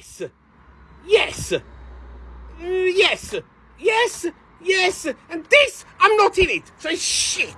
Yes. Yes. Mm, yes. Yes. Yes. And this, I'm not in it. So shit.